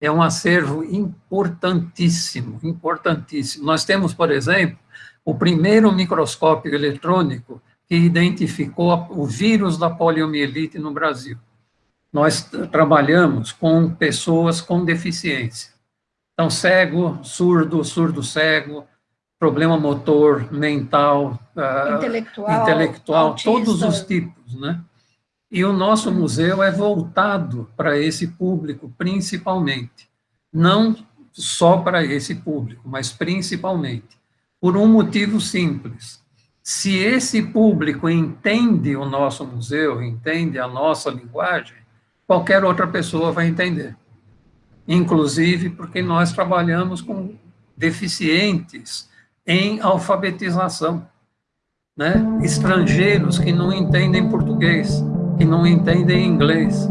é um acervo importantíssimo, importantíssimo. Nós temos, por exemplo, o primeiro microscópio eletrônico que identificou o vírus da poliomielite no Brasil. Nós trabalhamos com pessoas com deficiência. Então, cego, surdo, surdo-cego, problema motor, mental, ah, intelectual, intelectual todos os tipos, né? E o nosso museu é voltado para esse público, principalmente. Não só para esse público, mas principalmente. Por um motivo simples. Se esse público entende o nosso museu, entende a nossa linguagem, qualquer outra pessoa vai entender. Inclusive porque nós trabalhamos com deficientes em alfabetização. Né? Estrangeiros que não entendem português que não entendem inglês.